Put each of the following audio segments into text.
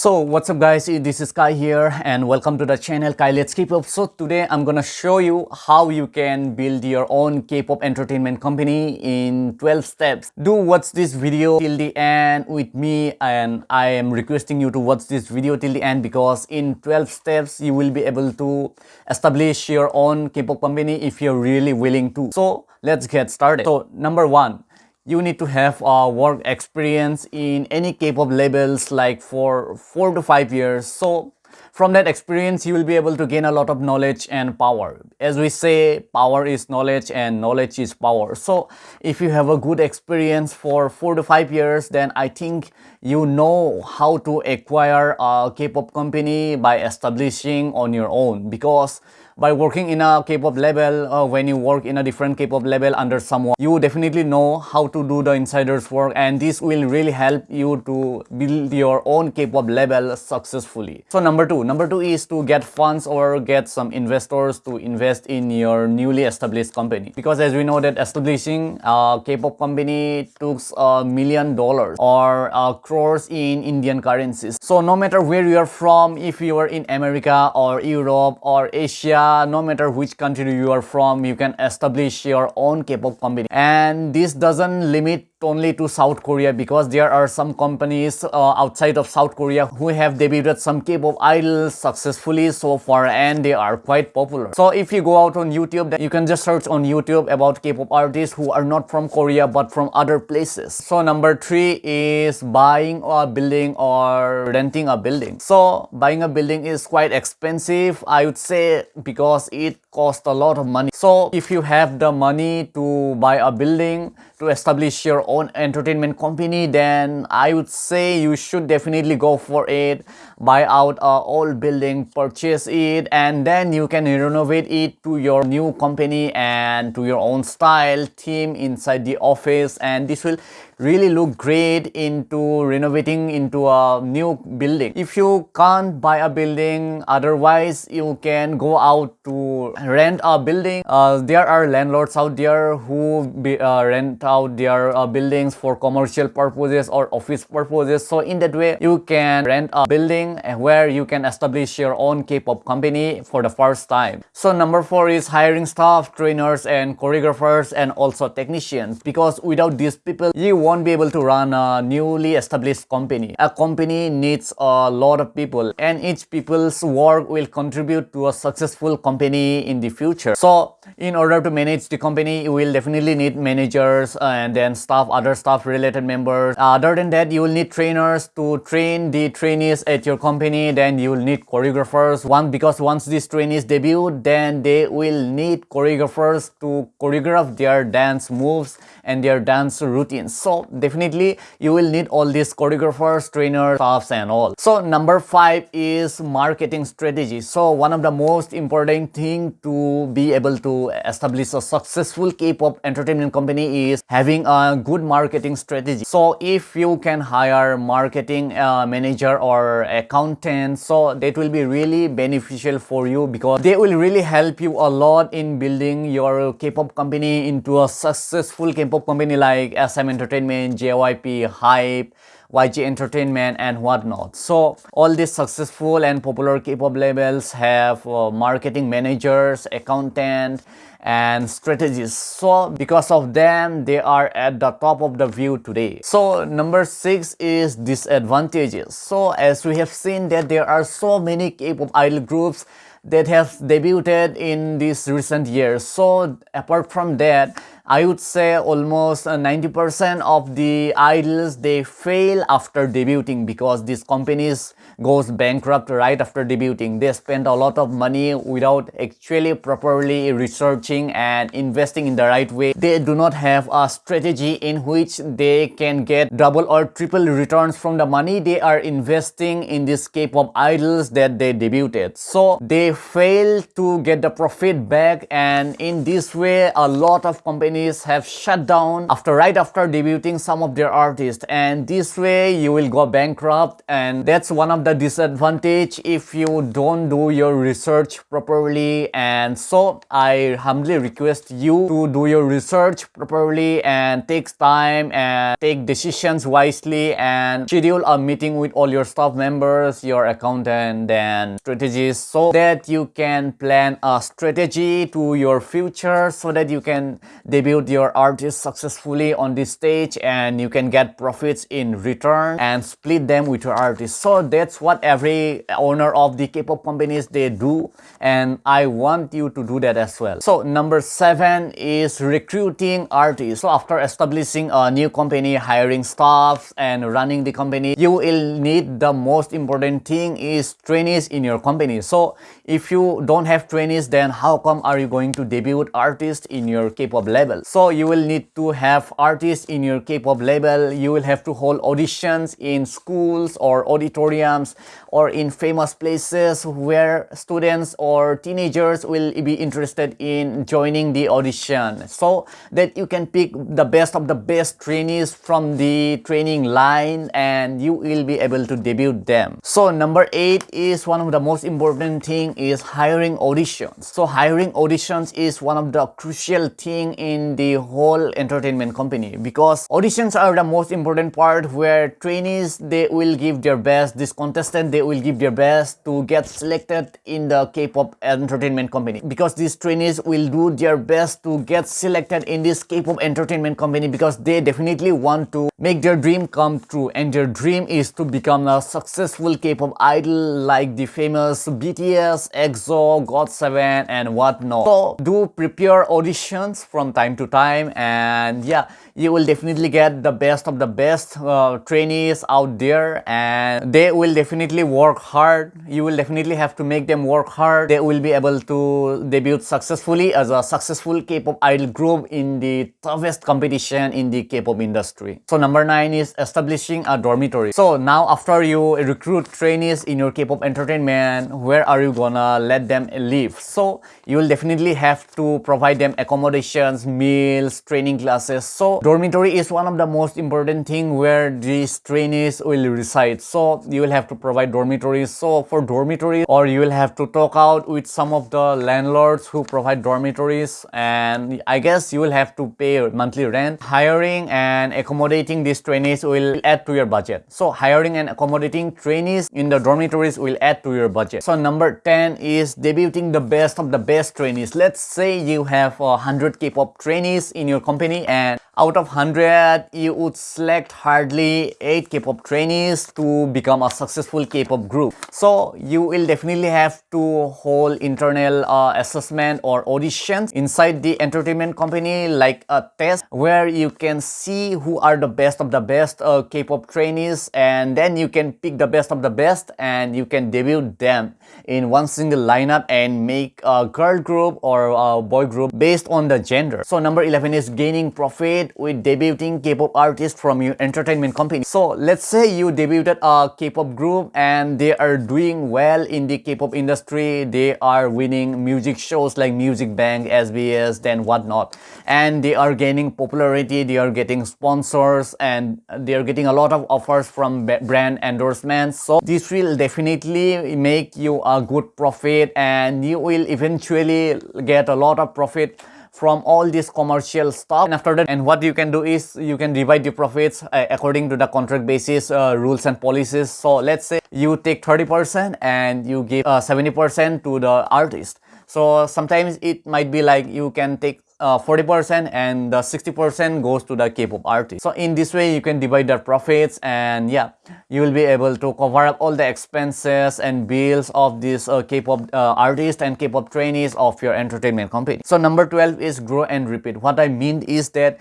So what's up guys, this is Kai here and welcome to the channel Kai Let's K-pop. So today I'm gonna show you how you can build your own K-pop entertainment company in 12 steps. Do watch this video till the end with me and I am requesting you to watch this video till the end because in 12 steps you will be able to establish your own K-pop company if you're really willing to. So let's get started. So number one, you need to have a work experience in any K-pop labels like for 4 to 5 years. So from that experience, you will be able to gain a lot of knowledge and power. As we say, power is knowledge and knowledge is power. So if you have a good experience for 4 to 5 years, then I think you know how to acquire a K-pop company by establishing on your own because by working in a K-pop label, uh, when you work in a different K-pop label under someone, you definitely know how to do the insiders work and this will really help you to build your own K-pop label successfully. So number two, number two is to get funds or get some investors to invest in your newly established company. Because as we know that establishing a K-pop company took a million dollars or uh, crores in Indian currencies. So no matter where you are from, if you are in America or Europe or Asia Uh, no matter which country you are from, you can establish your own K-pop company. And this doesn't limit only to South Korea because there are some companies uh, outside of South Korea who have debuted some K-pop idols successfully so far and they are quite popular. So if you go out on YouTube, you can just search on YouTube about K-pop artists who are not from Korea but from other places. So number three is buying a building or renting a building. So buying a building is quite expensive, I would say, because it costs a lot of money. So if you have the money to buy a building, to establish your own entertainment company then I would say you should definitely go for it. Buy out a old building purchase it and then you can renovate it to your new company and to your own style team inside the office and this will really look great into renovating into a new building. If you can't buy a building, otherwise you can go out to rent a building. Uh, there are landlords out there who be, uh, rent out their uh, buildings for commercial purposes or office purposes. So in that way, you can rent a building where you can establish your own K-pop company for the first time. So number four is hiring staff, trainers, and choreographers, and also technicians. Because without these people, you won't won't be able to run a newly established company. A company needs a lot of people and each people's work will contribute to a successful company in the future. So in order to manage the company, you will definitely need managers uh, and then staff, other staff related members. Uh, other than that, you will need trainers to train the trainees at your company. Then you will need choreographers. One because once these trainees debut, then they will need choreographers to choreograph their dance moves and their dance routines. So definitely you will need all these choreographers, trainers, staffs and all. So number five is marketing strategy. So one of the most important thing to be able to establish a successful K-pop entertainment company is having a good marketing strategy. So if you can hire marketing uh, manager or accountant, so that will be really beneficial for you because they will really help you a lot in building your K-pop company into a successful K-pop company like SM Entertainment, JYP, HYBE, YG Entertainment and whatnot. So all these successful and popular K-pop labels have uh, marketing managers, accountant and strategists. So because of them, they are at the top of the view today. So number six is disadvantages. So as we have seen that there are so many K-pop idol groups that have debuted in these recent years. So apart from that, I would say almost 90% uh, of the idols they fail after debuting because these companies goes bankrupt right after debuting. They spend a lot of money without actually properly researching and investing in the right way. They do not have a strategy in which they can get double or triple returns from the money they are investing in this K-pop idols that they debuted. So they fail to get the profit back and in this way a lot of companies companies have shut down after right after debuting some of their artists. And this way you will go bankrupt. And that's one of the disadvantage if you don't do your research properly. And so I humbly request you to do your research properly and takes time and take decisions wisely and schedule a meeting with all your staff members, your accountant and strategists so that you can plan a strategy to your future so that you can debut your artist successfully on this stage and you can get profits in return and split them with your artist. So that's what every owner of the K-pop companies they do and I want you to do that as well. So number seven is recruiting artists. So after establishing a new company, hiring staff and running the company, you will need the most important thing is trainees in your company. So if you don't have trainees, then how come are you going to debut artists in your K-pop label? So you will need to have artists in your K-pop label. You will have to hold auditions in schools or auditoriums or in famous places where students or teenagers will be interested in joining the audition so that you can pick the best of the best trainees from the training line and you will be able to debut them so number eight is one of the most important thing is hiring auditions. So hiring auditions is one of the crucial thing in the whole entertainment company because auditions are the most important part where trainees they will give their best this contestant they will give their best to get selected in the k-pop entertainment company because these trainees will do their best to get selected in this k-pop entertainment company because they definitely want to make their dream come true and their dream is to become a successful k-pop idol like the famous bts exo got7 and whatnot. So do prepare auditions from time to time and yeah you will definitely get the best of the best uh, trainees out there and they will definitely work hard. You will definitely have to make them work hard. They will be able to debut successfully as a successful k-pop idol group in the toughest competition in the k-pop industry. So number nine is establishing a dormitory. So now after you recruit trainees in your k-pop entertainment where are you gonna let them live? So you will definitely have to provide them accommodations meals training classes. So dormitory is one of the most important thing where these trainees will reside. So you will have to provide dormitories. So for dormitory or you will have to talk out with some of the landlords who provide dormitories. And i guess you will have to pay monthly rent. Hiring and accommodating these trainees will add to your budget. So hiring and accommodating trainees in the dormitories will add to your budget. So number 10 is debuting the best of the best trainees. Let's say you have a 100 k-pop trainees in your company and out of 100, you would select hardly 8 K-pop trainees to become a successful K-pop group. So you will definitely have to hold internal uh, assessment or auditions inside the entertainment company like a test where you can see who are the best of the best uh, K-pop trainees and then you can pick the best of the best and you can debut them in one single lineup and make a girl group or a boy group based on the gender. So number 11 is gaining profit with debuting K-pop artists from your entertainment company. So let's say you debuted a K-pop group and they are doing well in the K-pop industry. They are winning music shows like Music Bank, SBS, then whatnot. And they are gaining popularity, they are getting sponsors and they are getting a lot of offers from brand endorsements. So this will definitely make you a good profit and you will eventually get a lot of profit from all this commercial stuff. And after that and what you can do is you can divide the profits uh, according to the contract basis uh, rules and policies. So let's say you take 30 percent and you give uh, 70 percent to the artist. So sometimes it might be like you can take 40% uh, and the 60% goes to the K-pop artist. So in this way, you can divide the profits and yeah, you will be able to cover up all the expenses and bills of these uh, K-pop uh, artists and K-pop trainees of your entertainment company. So number 12 is grow and repeat. What I mean is that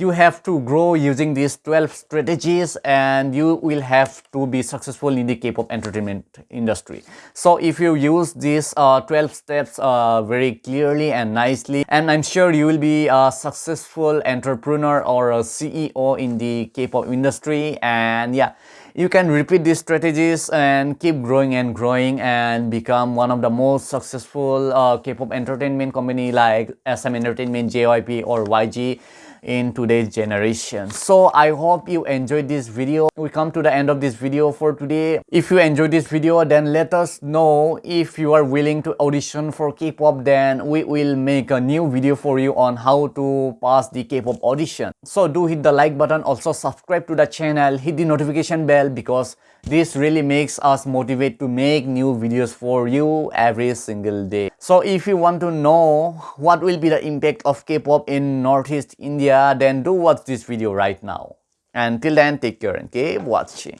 you have to grow using these 12 strategies and you will have to be successful in the K-pop entertainment industry. So if you use these uh, 12 steps uh, very clearly and nicely and I'm sure you will be a successful entrepreneur or a CEO in the K-pop industry and yeah you can repeat these strategies and keep growing and growing and become one of the most successful uh, K-pop entertainment company like SM Entertainment, JYP or YG in today's generation. So i hope you enjoyed this video. We come to the end of this video for today. If you enjoyed this video then let us know if you are willing to audition for k-pop then we will make a new video for you on how to pass the k-pop audition. So do hit the like button. Also subscribe to the channel. Hit the notification bell because this really makes us motivate to make new videos for you every single day. So if you want to know what will be the impact of k-pop in northeast india then do watch this video right now. Until then, take care and keep watching.